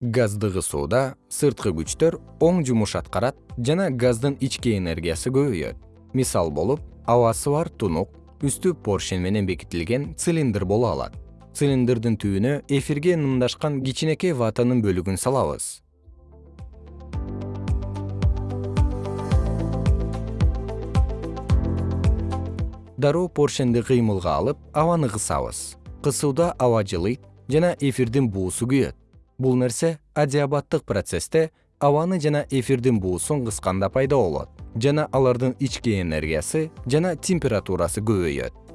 газды кысууда сырткы күчтөр оң жумуш аткарат жана газдын ички энергиясы көбөйөт. Мисал болуп абасы бар тунук үстү поршень менен бекитилген цилиндр боло алат. Цилиндрдин түбүнө эфирге нымдашкан кичинекей ватанын бөлүгүн салабыз. Дароо поршенди кыймылга алып абаны кысабыз. Кысууда аба жылыйт жана эфирдин буусу күйөт бул нерсе адиабаттык процессте абаны жана эфирдин буусун кысканда пайда болот жана алардын ички энергиясы жана температурасы көбөйөт